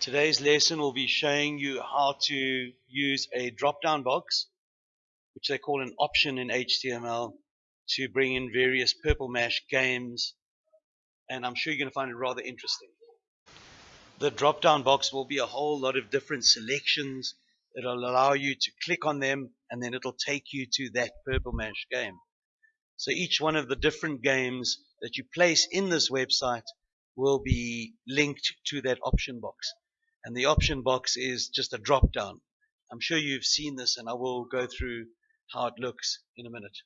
Today's lesson will be showing you how to use a drop-down box, which they call an option in HTML, to bring in various Purple Mash games, and I'm sure you're going to find it rather interesting. The drop-down box will be a whole lot of different selections. It'll allow you to click on them, and then it'll take you to that Purple Mash game. So each one of the different games that you place in this website will be linked to that option box. And the option box is just a drop down. I'm sure you've seen this and I will go through how it looks in a minute.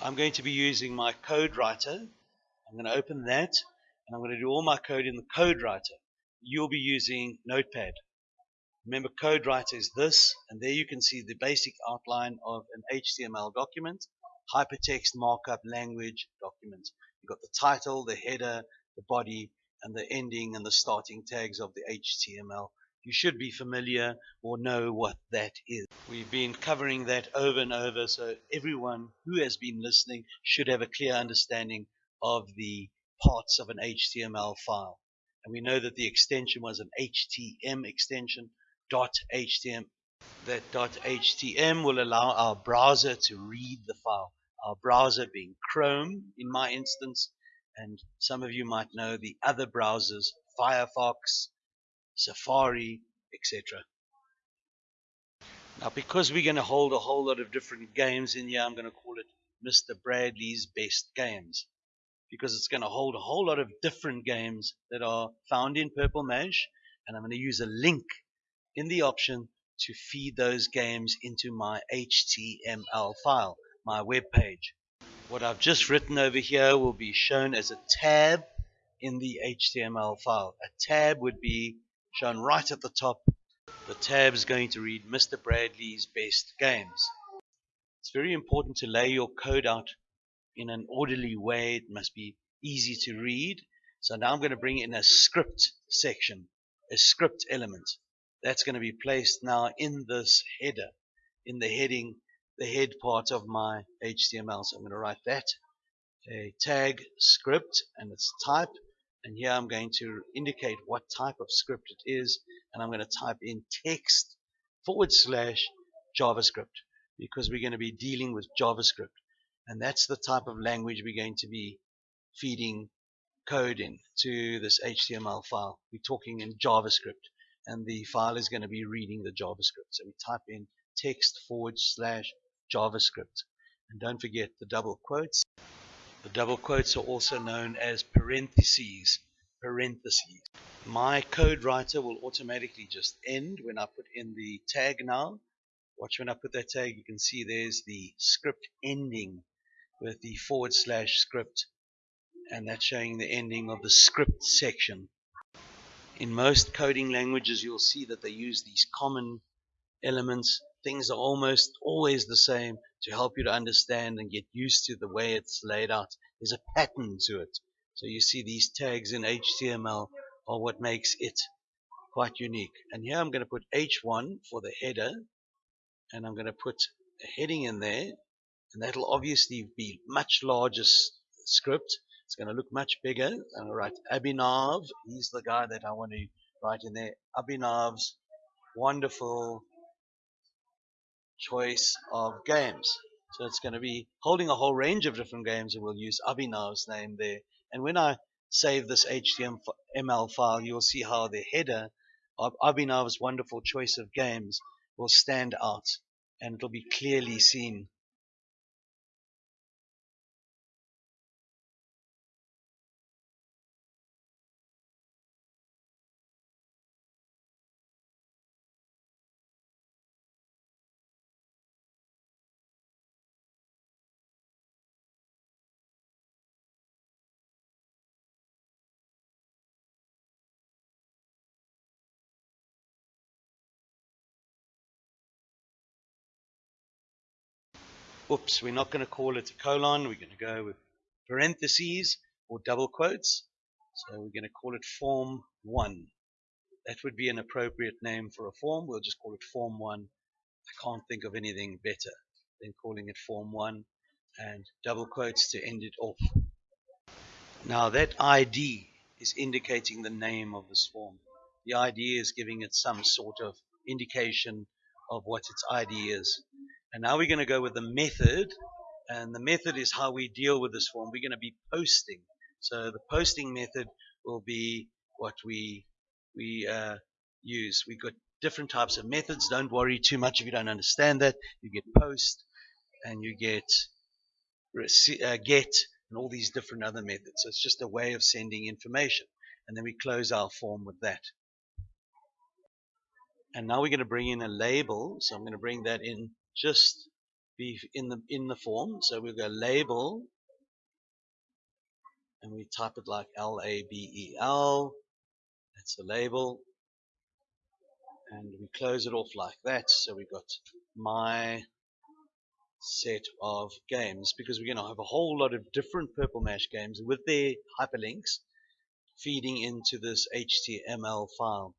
I'm going to be using my code writer. I'm going to open that and I'm going to do all my code in the code writer. You'll be using Notepad. Remember code writer is this and there you can see the basic outline of an HTML document hypertext markup language document. You've got the title, the header, the body, and the ending and the starting tags of the HTML. You should be familiar or know what that is. We've been covering that over and over, so everyone who has been listening should have a clear understanding of the parts of an HTML file. And we know that the extension was an HTM extension, .htm. That .htm will allow our browser to read the file our browser being Chrome in my instance, and some of you might know the other browsers, Firefox, Safari, etc. Now, because we're going to hold a whole lot of different games in here, I'm going to call it Mr. Bradley's Best Games because it's going to hold a whole lot of different games that are found in Purple Mash, and I'm going to use a link in the option to feed those games into my HTML file my web page. What I've just written over here will be shown as a tab in the HTML file. A tab would be shown right at the top. The tab is going to read Mr. Bradley's best games. It's very important to lay your code out in an orderly way. It must be easy to read. So now I'm going to bring in a script section, a script element. That's going to be placed now in this header, in the heading the head part of my HTML. So I'm going to write that, a tag script and its type. And here I'm going to indicate what type of script it is. And I'm going to type in text forward slash JavaScript because we're going to be dealing with JavaScript. And that's the type of language we're going to be feeding code in to this HTML file. We're talking in JavaScript and the file is going to be reading the JavaScript. So we type in text forward slash JavaScript. And don't forget the double quotes. The double quotes are also known as parentheses. Parentheses. My code writer will automatically just end when I put in the tag now. Watch when I put that tag, you can see there's the script ending with the forward slash script and that's showing the ending of the script section. In most coding languages you'll see that they use these common elements things are almost always the same to help you to understand and get used to the way it's laid out. There's a pattern to it. So you see these tags in HTML are what makes it quite unique. And here I'm going to put H1 for the header and I'm going to put a heading in there and that'll obviously be much larger script. It's going to look much bigger. I'm going to write Abhinav. He's the guy that I want to write in there. Abhinav's wonderful choice of games. So it's going to be holding a whole range of different games and we'll use Abhinav's name there. And when I save this HTML file, you'll see how the header of Abhinav's wonderful choice of games will stand out and it'll be clearly seen Oops, we're not going to call it a colon. We're going to go with parentheses or double quotes. So we're going to call it form 1. That would be an appropriate name for a form. We'll just call it form 1. I can't think of anything better than calling it form 1 and double quotes to end it off. Now that ID is indicating the name of this form. the ID is giving it some sort of indication of what its ID is. And now we're going to go with the method. And the method is how we deal with this form. We're going to be posting. So the posting method will be what we we uh, use. We've got different types of methods. Don't worry too much if you don't understand that. You get post and you get uh, get and all these different other methods. So it's just a way of sending information. And then we close our form with that. And now we're going to bring in a label. So I'm going to bring that in just be in the in the form. So we'll go label and we type it like L A B E L. That's the label. And we close it off like that. So we've got my set of games because we're going to have a whole lot of different Purple Mash games with their hyperlinks feeding into this HTML file.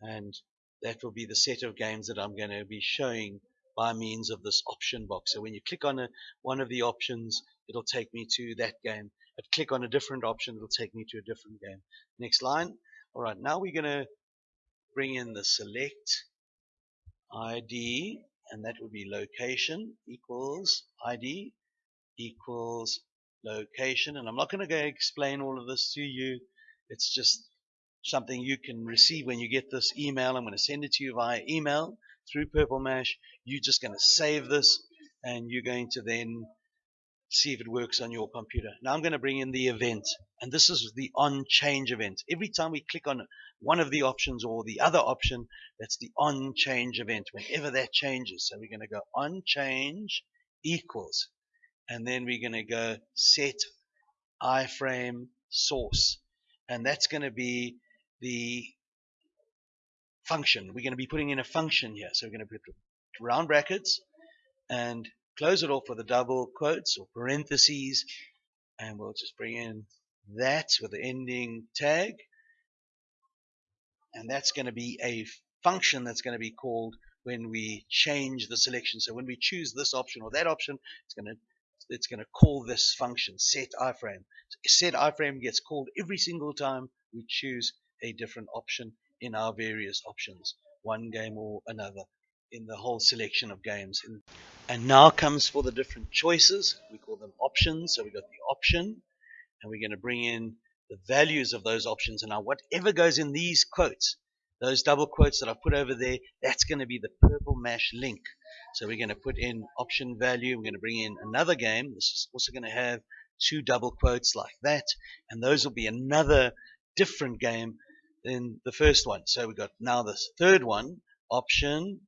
And that will be the set of games that I'm going to be showing by means of this option box. So when you click on a, one of the options, it'll take me to that game. But click on a different option, it'll take me to a different game. Next line. All right, now we're going to bring in the select ID, and that would be location equals ID equals location. And I'm not going to go explain all of this to you. It's just something you can receive when you get this email. I'm going to send it to you via email through Purple Mash. You're just going to save this and you're going to then see if it works on your computer. Now I'm going to bring in the event and this is the on change event. Every time we click on one of the options or the other option, that's the on change event whenever that changes. So we're going to go on change equals and then we're going to go set iframe source and that's going to be the function. We're going to be putting in a function here. So we're going to put round brackets and close it off with a double quotes or parentheses. And we'll just bring in that with the ending tag. And that's going to be a function that's going to be called when we change the selection. So when we choose this option or that option, it's going to it's going to call this function set iframe. Set iframe gets called every single time we choose a different option in our various options, one game or another in the whole selection of games. And now comes for the different choices. We call them options. So we've got the option, and we're going to bring in the values of those options. And now whatever goes in these quotes, those double quotes that I've put over there, that's going to be the purple mash link. So we're going to put in option value. We're going to bring in another game. This is also going to have two double quotes like that. And those will be another different game than the first one. So we've got now this third one, option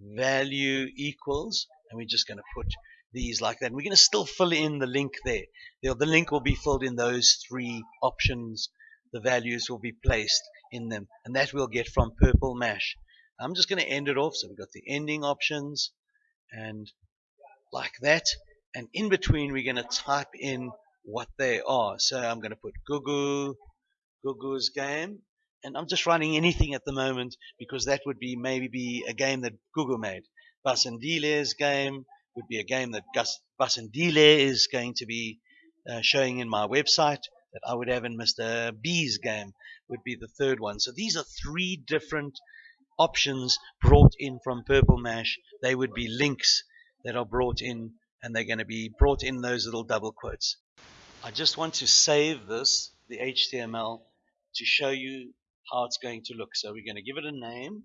value equals, and we're just going to put these like that. And we're going to still fill in the link there. The, the link will be filled in those three options. The values will be placed in them. And that we'll get from Purple Mash. I'm just going to end it off. So we've got the ending options and like that. And in between, we're going to type in what they are. So I'm going to put Gugu, Gugu's game. And I'm just running anything at the moment because that would be maybe be a game that Google made. Basendile's game would be a game that Gus Basendile is going to be uh, showing in my website that I would have in Mr. B's game would be the third one. So these are three different options brought in from Purple Mash. They would be links that are brought in and they're going to be brought in those little double quotes. I just want to save this, the HTML, to show you how it's going to look. So we're going to give it a name.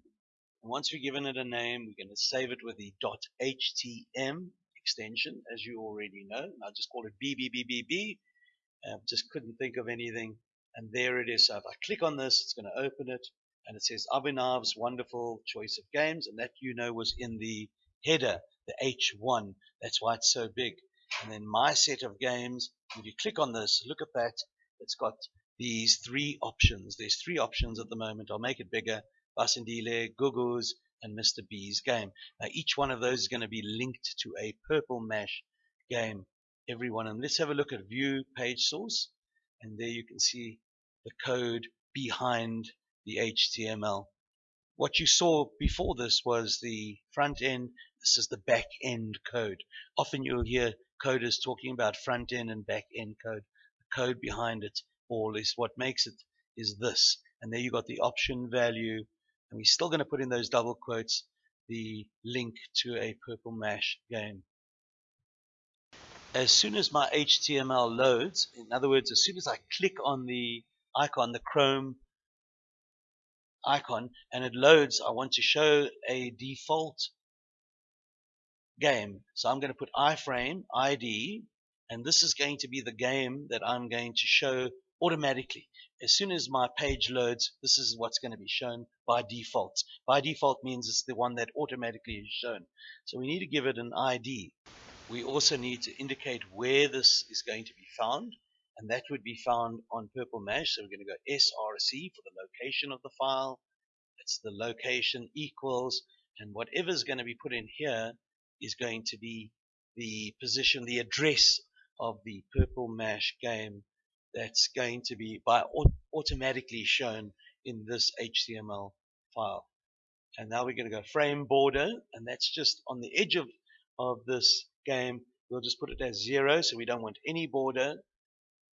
And once we've given it a name, we're going to save it with the .htm extension, as you already know. And I'll just call it BBBBB. Uh, just couldn't think of anything. And there it is. So if I click on this, it's going to open it. And it says Abhinav's wonderful choice of games. And that, you know, was in the header, the H1. That's why it's so big. And then my set of games, if you click on this, look at that. It's got these three options. There's three options at the moment. I'll make it bigger. Basendile, Gugu's, and Mr. B's game. Now each one of those is going to be linked to a purple mash game. Every one of them. Let's have a look at view page source. And there you can see the code behind the HTML. What you saw before this was the front end. This is the back end code. Often you'll hear coders talking about front end and back end code. The code behind it is what makes it is this And there you got the option value. And we're still going to put in those double quotes the link to a Purple Mash game. As soon as my HTML loads, in other words, as soon as I click on the icon, the Chrome icon, and it loads, I want to show a default game. So I'm going to put iframe ID, and this is going to be the game that I'm going to show automatically. As soon as my page loads, this is what's going to be shown by default. By default means it's the one that automatically is shown. So we need to give it an ID. We also need to indicate where this is going to be found, and that would be found on Purple Mash. So we're going to go src for the location of the file. It's the location equals, and whatever's going to be put in here is going to be the position, the address of the Purple Mash game that's going to be by automatically shown in this HTML file. And now we're going to go frame border, and that's just on the edge of, of this game. We'll just put it as zero, so we don't want any border.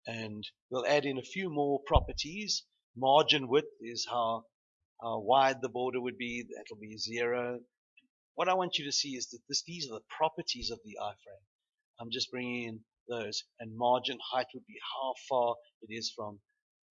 And we'll add in a few more properties. Margin width is how, how wide the border would be. That'll be zero. What I want you to see is that this, these are the properties of the iframe. I'm just bringing in those. And margin height would be how far it is from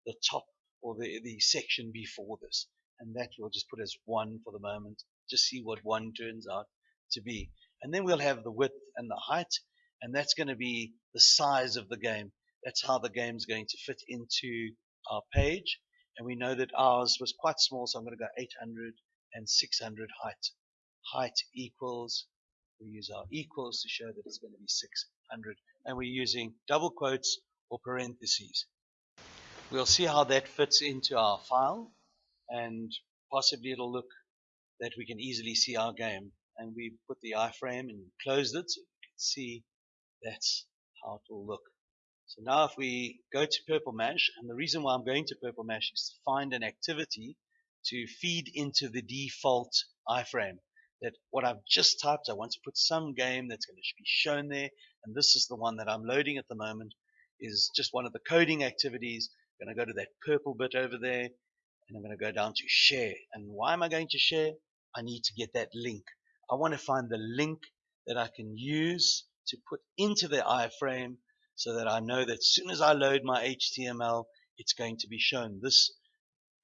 the top or the, the section before this. And that we'll just put as 1 for the moment. Just see what 1 turns out to be. And then we'll have the width and the height. And that's going to be the size of the game. That's how the game's going to fit into our page. And we know that ours was quite small, so I'm going to go 800 and 600 height. Height equals, we use our equals to show that it's going to be 600 and we're using double quotes or parentheses. We'll see how that fits into our file and possibly it'll look that we can easily see our game. And we put the iframe and closed it so you can see that's how it will look. So now if we go to Purple Mash, and the reason why I'm going to Purple Mash is to find an activity to feed into the default iframe that what I've just typed, I want to put some game that's going to be shown there. And this is the one that I'm loading at the moment is just one of the coding activities. I'm going to go to that purple bit over there and I'm going to go down to share. And why am I going to share? I need to get that link. I want to find the link that I can use to put into the iframe so that I know that as soon as I load my HTML, it's going to be shown. This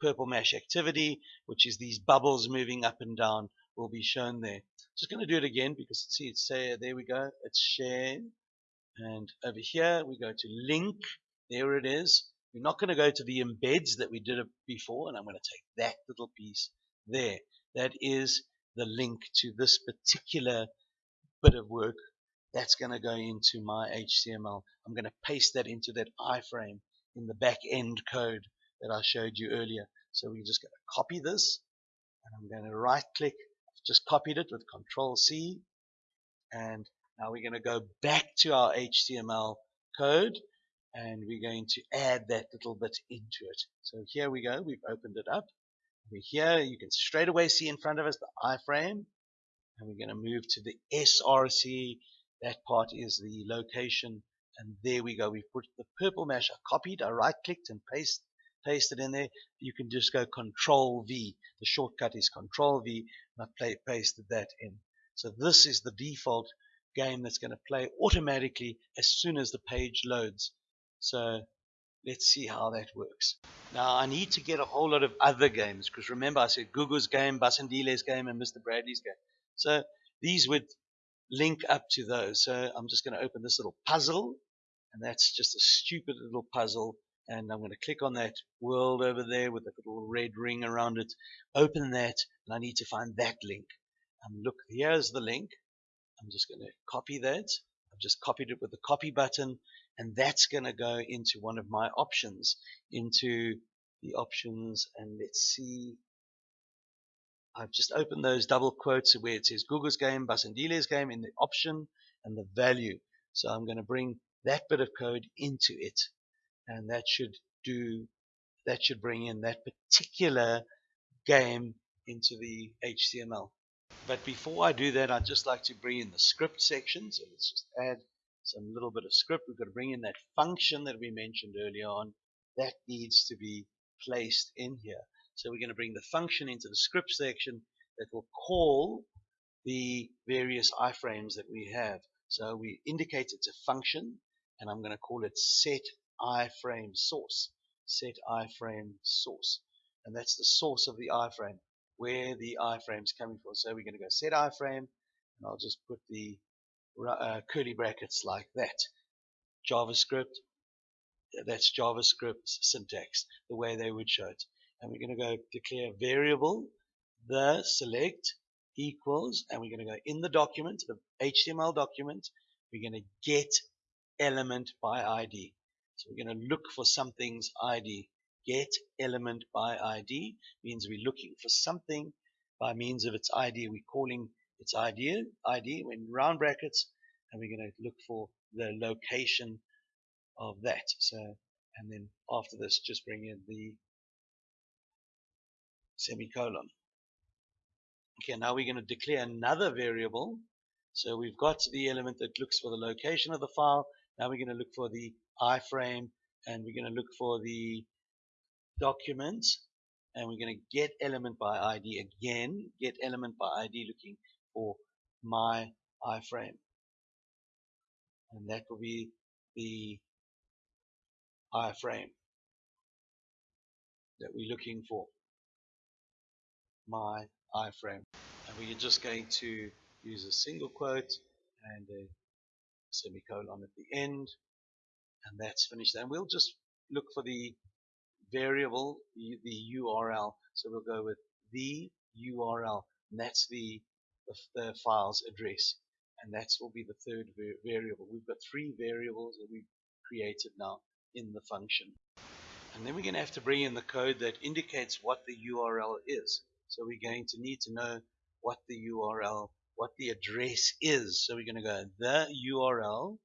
purple mash activity, which is these bubbles moving up and down, will be shown there. Just going to do it again because see it's say there we go. It's share, and over here we go to link. There it is. We're not going to go to the embeds that we did it before, and I'm going to take that little piece there. That is the link to this particular bit of work that's going to go into my HTML. I'm going to paste that into that iframe in the back end code that I showed you earlier. So we're just going to copy this and I'm going to right click just copied it with control C and now we're going to go back to our HTML code and we're going to add that little bit into it. So here we go, we've opened it up. We're here, you can straight away see in front of us the iframe and we're going to move to the SRC. That part is the location and there we go. We've put the Purple Mash. I copied, I right clicked and paste, pasted in there. You can just go control V. The shortcut is control V and I play, pasted that in. So this is the default game that's going to play automatically as soon as the page loads. So let's see how that works. Now I need to get a whole lot of other games because remember I said Google's game, Basandile's game, and Mr. Bradley's game. So these would link up to those. So I'm just going to open this little puzzle, and that's just a stupid little puzzle and I'm going to click on that world over there with a little red ring around it. Open that, and I need to find that link. Um, look, here's the link. I'm just going to copy that. I've just copied it with the copy button, and that's going to go into one of my options, into the options, and let's see. I've just opened those double quotes where it says Google's game, Basandile's game in the option and the value. So I'm going to bring that bit of code into it and that should do that should bring in that particular game into the HTML. But before I do that, I'd just like to bring in the script section. So let's just add some little bit of script. We've got to bring in that function that we mentioned earlier on. That needs to be placed in here. So we're going to bring the function into the script section that will call the various iframes that we have. So we indicate it's a function, and I'm going to call it set iframe source. Set iframe source. And that's the source of the iframe, where the iframe is coming from. So we're going to go set iframe, and I'll just put the uh, curly brackets like that. JavaScript, that's JavaScript syntax, the way they would show it. And we're going to go declare variable, the select equals, and we're going to go in the document, the HTML document, we're going to get element by ID. So we're going to look for something's ID. Get element by ID means we're looking for something by means of its ID. We're calling its ID, ID in round brackets, and we're going to look for the location of that. So, and then after this, just bring in the semicolon. Okay, now we're going to declare another variable. So we've got the element that looks for the location of the file. Now we're going to look for the iframe and we're going to look for the document and we're going to get element by ID again, get element by ID looking for my iframe. And that will be the iframe that we're looking for. My iframe. And we're just going to use a single quote and a semicolon at the end. And that's finished. And we'll just look for the variable, the URL. So we'll go with the URL. And that's the, the, the file's address. And that will be the third variable. We've got three variables that we've created now in the function. And then we're going to have to bring in the code that indicates what the URL is. So we're going to need to know what the URL, what the address is. So we're going to go the URL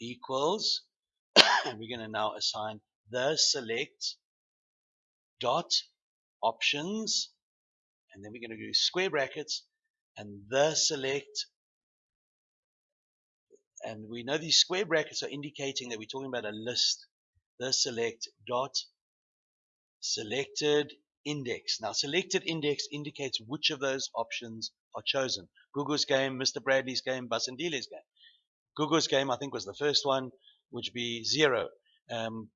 equals, and we're going to now assign the select dot options, and then we're going to do square brackets, and the select and we know these square brackets are indicating that we're talking about a list. The select dot selected index. Now selected index indicates which of those options are chosen. Google's game, Mr. Bradley's game, Basandile's game. Google's game I think was the first one, which would be zero. Um,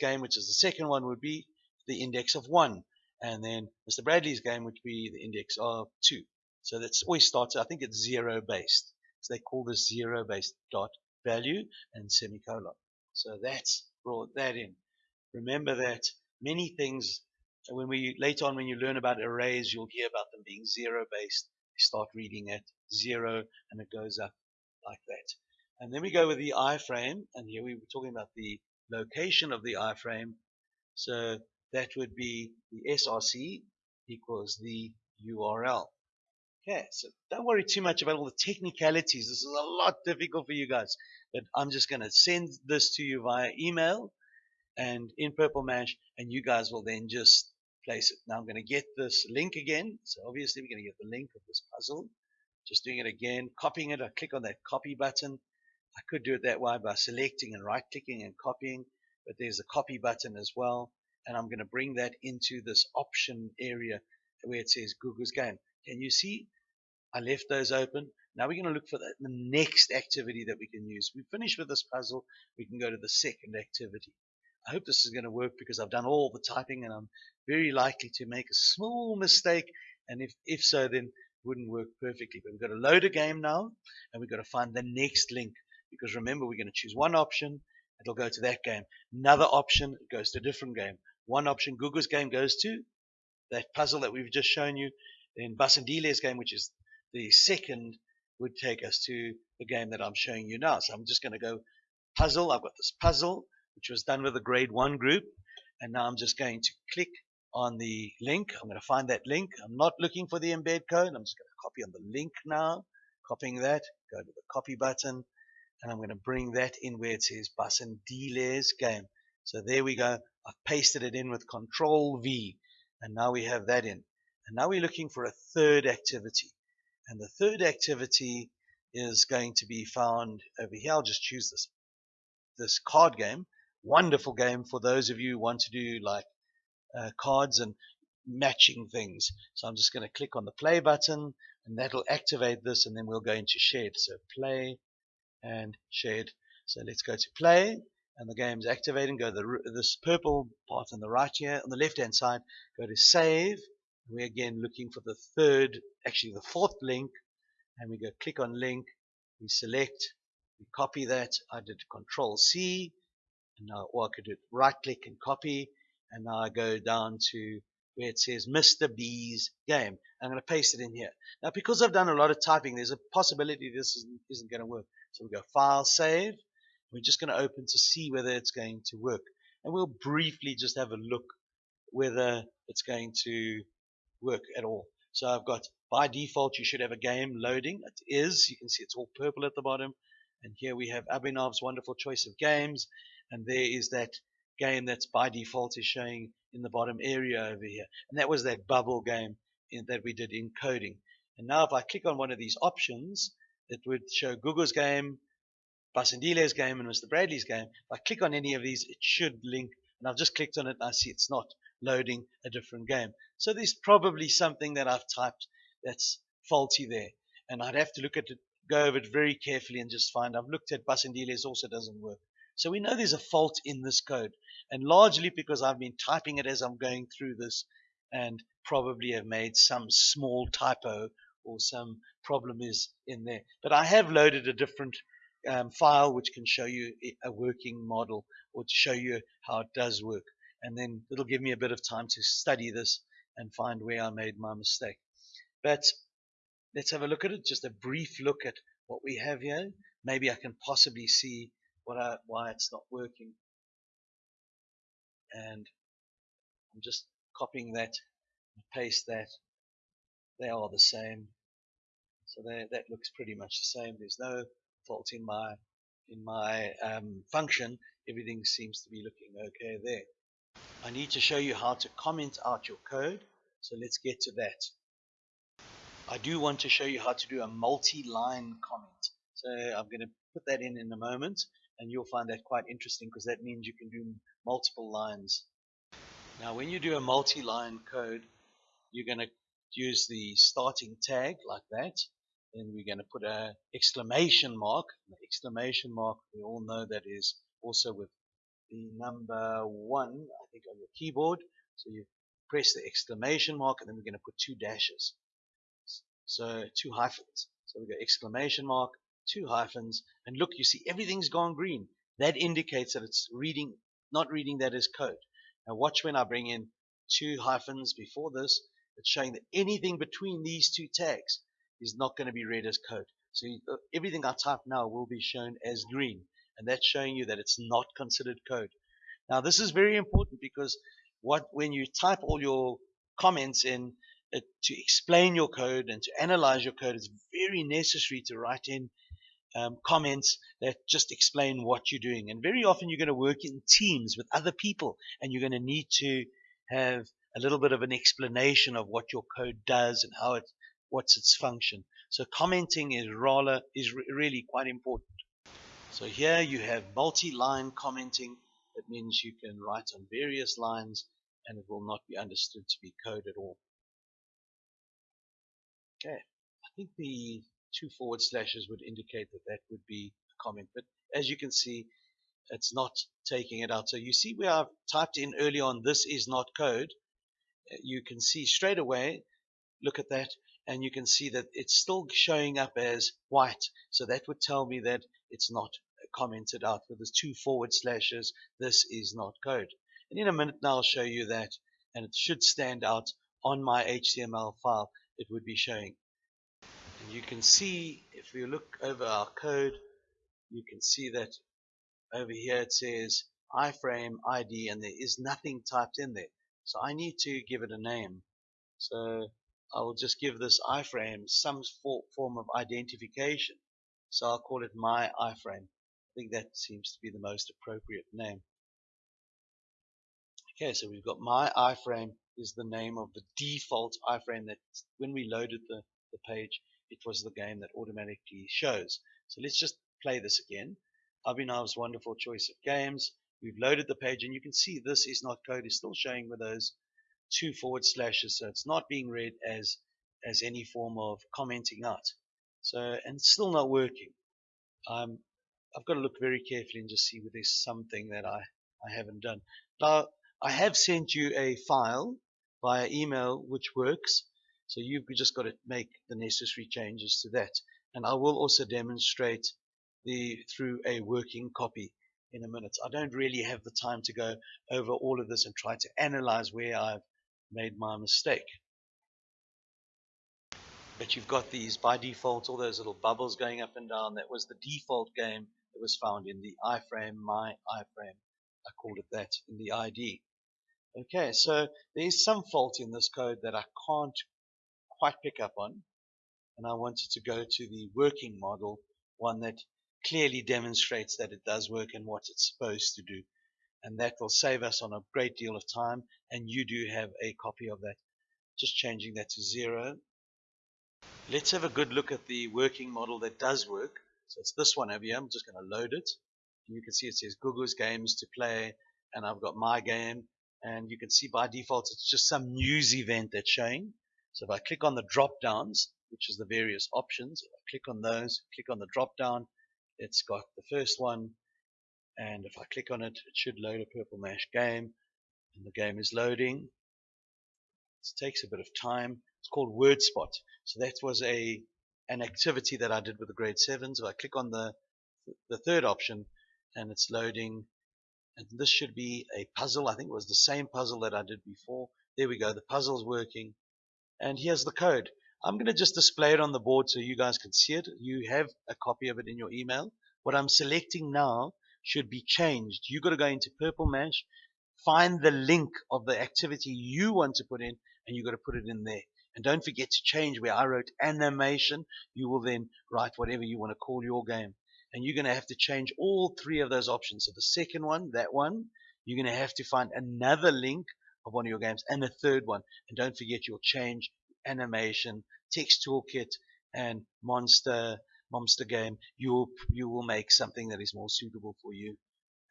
game, which is the second one, would be the index of one. And then Mr. Bradley's game would be the index of two. So that's always starts, I think it's zero based. So they call this zero based dot value and semicolon. So that's brought that in. Remember that many things, when we later on when you learn about arrays, you'll hear about them being zero based. You start reading at zero and it goes up like that. And then we go with the iframe, and here we were talking about the location of the iframe. So that would be the src equals the URL. Okay, so don't worry too much about all the technicalities. This is a lot difficult for you guys. But I'm just going to send this to you via email and in Purple Mash, and you guys will then just place it. Now I'm going to get this link again. So obviously we're going to get the link of this puzzle. Just doing it again, copying it. I click on that copy button. I could do it that way by selecting and right clicking and copying, but there's a copy button as well. And I'm going to bring that into this option area where it says Google's game. Can you see I left those open. Now we're going to look for the, next activity that we can use. We finish with this puzzle. We can go to the second activity. I hope this is going to work because I've done all the typing and I'm very likely to make a small mistake. And if, if so, then wouldn't work perfectly. But we've got to load a game now and we've got to find the next link. Because remember, we're going to choose one option. It'll go to that game. Another option, goes to a different game. One option, Google's game goes to that puzzle that we've just shown you. Then Basandile's game, which is the second would take us to the game that I'm showing you now. So I'm just going to go puzzle. I've got this puzzle, which was done with a grade one group. And now I'm just going to click on the link. I'm going to find that link. I'm not looking for the embed code. I'm just going to copy on the link now. Copying that, go to the copy button, and I'm going to bring that in where it says Basandile's game. So there we go. I've pasted it in with Control V, and now we have that in. And now we're looking for a third activity. And the third activity is going to be found over here. I'll just choose this, this card game. Wonderful game for those of you who want to do like uh, cards and matching things. So I'm just going to click on the play button and that'll activate this and then we'll go into shared. So play and shared. So let's go to play and the game's activating. Go to this purple part on the right here. On the left hand side, go to save. We're again looking for the third, actually the fourth link and we go click on link. We select, we copy that. I did control C and now, or I could do right click and copy and now I go down to where it says Mr. B's game. I'm going to paste it in here. Now, because I've done a lot of typing, there's a possibility this isn't, isn't going to work. So we go File, Save. We're just going to open to see whether it's going to work. And we'll briefly just have a look whether it's going to work at all. So I've got, by default, you should have a game loading. It is. You can see it's all purple at the bottom. And here we have Abhinav's wonderful choice of games. And there is that game that's by default is showing in the bottom area over here. And that was that bubble game in, that we did in coding. And now if I click on one of these options, it would show Google's game, Basindile's game, and Mr. Bradley's game. If I click on any of these, it should link. And I've just clicked on it and I see it's not loading a different game. So there's probably something that I've typed that's faulty there. And I'd have to look at it, go over it very carefully and just find I've looked at Basindile's also doesn't work. So we know there's a fault in this code and largely because I've been typing it as I'm going through this and probably have made some small typo or some problem is in there. But I have loaded a different um, file which can show you a working model or to show you how it does work. And then it'll give me a bit of time to study this and find where I made my mistake. But let's have a look at it, just a brief look at what we have here. Maybe I can possibly see what I, why it's not working. And I'm just copying that paste that. They are the same. So that looks pretty much the same. There's no fault in my in my um, function. Everything seems to be looking okay there. I need to show you how to comment out your code. So let's get to that. I do want to show you how to do a multi-line comment. So I'm going to put that in in a moment and you'll find that quite interesting because that means you can do multiple lines. Now when you do a multi-line code, you're going to use the starting tag like that. Then we're going to put a exclamation mark. The exclamation mark, we all know that is also with the number one, I think, on your keyboard. So you press the exclamation mark and then we're going to put two dashes. So two hyphens. So we go exclamation mark, two hyphens, and look, you see everything's gone green. That indicates that it's reading, not reading that as code. Now watch when I bring in two hyphens before this, it's showing that anything between these two tags is not going to be read as code. So you, uh, everything I type now will be shown as green, and that's showing you that it's not considered code. Now this is very important because what when you type all your comments in uh, to explain your code and to analyze your code, it's very necessary to write in um, comments that just explain what you're doing. And very often you're going to work in teams with other people and you're going to need to have a little bit of an explanation of what your code does and how it, what's its function. So commenting is rather, is re really quite important. So here you have multi-line commenting. That means you can write on various lines and it will not be understood to be code at all. Okay, I think the two forward slashes would indicate that that would be a comment. But as you can see, it's not taking it out. So you see where I've typed in early on, this is not code. Uh, you can see straight away, look at that, and you can see that it's still showing up as white. So that would tell me that it's not commented out with the two forward slashes. This is not code. And in a minute now I'll show you that, and it should stand out on my HTML file. It would be showing you can see if we look over our code you can see that over here it says iframe ID and there is nothing typed in there. So I need to give it a name. So I will just give this iframe some form of identification. So I'll call it my iframe. I think that seems to be the most appropriate name. Okay so we've got my iframe is the name of the default iframe that when we loaded the, the page it was the game that automatically shows. So let's just play this again. Abhinav's wonderful choice of games. We've loaded the page and you can see this is not code. It's still showing with those two forward slashes. So it's not being read as, as any form of commenting out. So, and still not working. Um, I've got to look very carefully and just see whether there's something that I, I haven't done. Now, I have sent you a file via email which works. So you've just got to make the necessary changes to that. And I will also demonstrate the through a working copy in a minute. I don't really have the time to go over all of this and try to analyze where I've made my mistake. But you've got these by default, all those little bubbles going up and down. That was the default game that was found in the iframe, my iframe. I called it that in the ID. Okay, so there is some fault in this code that I can't quite pick up on. And I wanted to go to the working model, one that clearly demonstrates that it does work and what it's supposed to do. And that will save us on a great deal of time. And you do have a copy of that. Just changing that to zero. Let's have a good look at the working model that does work. So it's this one over here. I'm just going to load it. And you can see it says Google's games to play. And I've got my game. And you can see by default, it's just some news event that's showing. So if I click on the drop downs, which is the various options, if I click on those, click on the drop down, it's got the first one. And if I click on it, it should load a Purple Mash game. And the game is loading. It takes a bit of time. It's called Word Spot. So that was a an activity that I did with the grade 7. So I click on the the third option and it's loading and this should be a puzzle I think it was the same puzzle that I did before there we go the puzzle's working and here's the code. I'm going to just display it on the board so you guys can see it. You have a copy of it in your email. What I'm selecting now should be changed. You've got to go into Purple Mash, find the link of the activity you want to put in, and you've got to put it in there. And don't forget to change where I wrote animation. You will then write whatever you want to call your game. And you're going to have to change all three of those options. So the second one, that one, you're going to have to find another link of one of your games, and a third one. And don't forget your change, animation, text toolkit, and monster monster game. You will you will make something that is more suitable for you.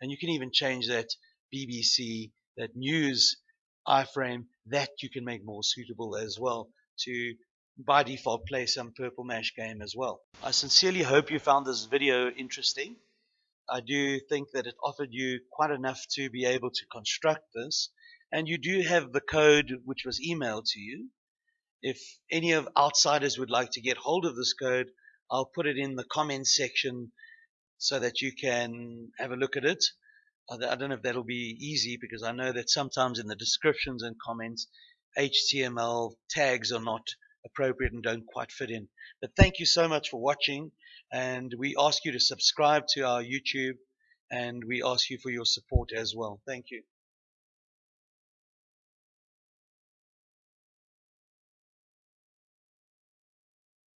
And you can even change that BBC, that news iframe, that you can make more suitable as well to by default play some Purple Mash game as well. I sincerely hope you found this video interesting. I do think that it offered you quite enough to be able to construct this and you do have the code which was emailed to you. If any of outsiders would like to get hold of this code, I'll put it in the comments section so that you can have a look at it. I don't know if that'll be easy because I know that sometimes in the descriptions and comments, HTML tags are not appropriate and don't quite fit in. But thank you so much for watching and we ask you to subscribe to our YouTube and we ask you for your support as well. Thank you.